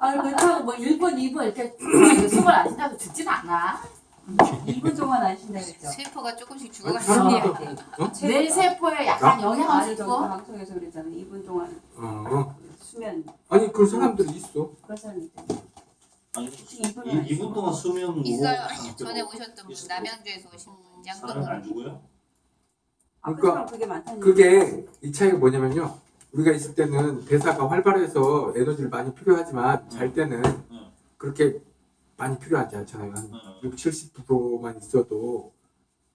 아, 그렇다고 뭐 1분, 2분 이렇게 숨을 안 쉬다고 죽진 않아. 2분 동안 안 쉰다 그랬죠? 세포가 조금씩 아, 게 어? 뇌 세포에 약간 영향을 아니 저 주고 방송에서 그랬잖아요. 2분 동안 어. 수면 아니 그 사람들이 있어. 그런 사람이 있대요. 아니 이- 이분 동안 수면 있어요. 뭐- 전에 오셨던 분 남양주에서 오신 분 사람이 안 양동으로 죽어요? 아까 그러니까 그게. 그게 이 차이가 뭐냐면요. 우리가 있을 때는 대사가 활발해서 에너지를 많이 필요하지만 잘 때는 응. 그렇게 많이 필요하지 않잖아요. 한 응. 6, 70%만 있어도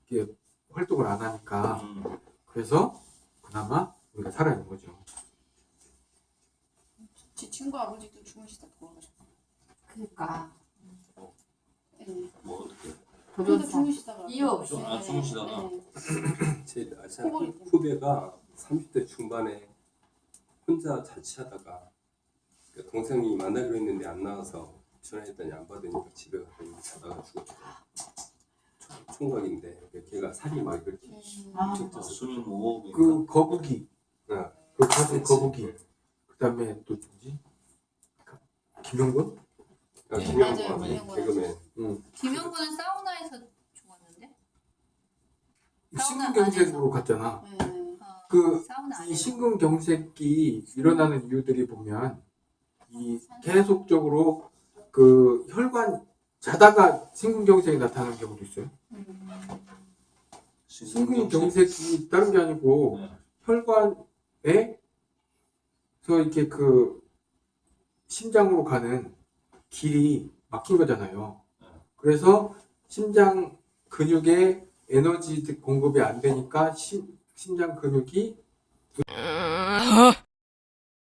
이게 활동을 안 하니까 음. 그래서 그나마 우리가 살아있는 거죠. 제 친구 아버지도 주무시다 돌아가셨어요. 그러니까 네. 뭐 어떻게? 도전사 주무시다가 이유 없이. 아, 주무시다가? 네. 제 아시아 코골이. 후배가 30대 중반에 혼자 자취하다가 그 동생이 만나기로 했는데 안 나와서 전화했더니 안 받으니까 집에 갔더니 자다가 죽었죠. 총- 총각인데 걔가 살이 막 이렇게 아, 엄청 아, 수면 무호흡인가? 그 거북이, 어, 그 가수. 거북이, 그 다음에 또 누구지? 김용건? 아, 네, 김영건 맞아요. 개그맨 김영구는 사우나에서 죽었는데 신근경색으로 갔잖아. 네. 어, 그이 심근경색이 일어나는 이유들이 보면 이 계속적으로 그 혈관 자다가 심근경색이 나타나는 경우도 있어요. 심근경색이 다른 게 아니고 네. 혈관에 서 이렇게 그 심장으로 가는 길이 막힌 거잖아요. 네. 그래서 심장 근육에 에너지 공급이 안 되니까 심, 심장 근육이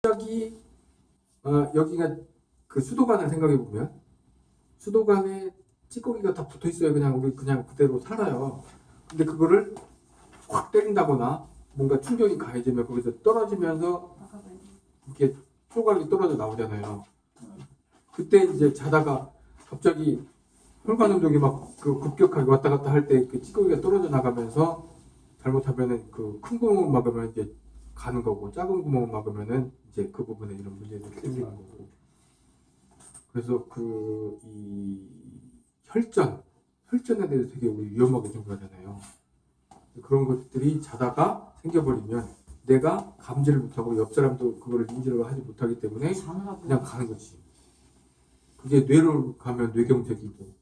여기 어, 여기가 그 수도관을 생각해 보면 수도관에 찌꺼기가 다 붙어 있어요. 그냥 우리 그냥 그대로 살아요. 근데 그거를 확 때린다거나 뭔가 충격이 가해지면 거기서 떨어지면서 이렇게 쪼가리 떨어져 나오잖아요. 그때 이제 자다가 갑자기 혈관 운동이 막 그 급격하게 왔다 갔다 할 때 그 찌꺼기가 떨어져 나가면서 잘못하면은 그 큰 구멍을 막으면 이제 가는 거고 작은 구멍을 막으면은 이제 그 부분에 이런 문제들이 생기는 거고. 그래서 그 이 혈전, 혈전에 대해서 되게 우리 위험하게 생각하잖아요. 그런 것들이 자다가 생겨버리면 내가 감지를 못하고 옆 사람도 그거를 인지를 하지 못하기 때문에 자느라고 그냥 가는 거지. 그게 뇌로 가면 뇌경색이고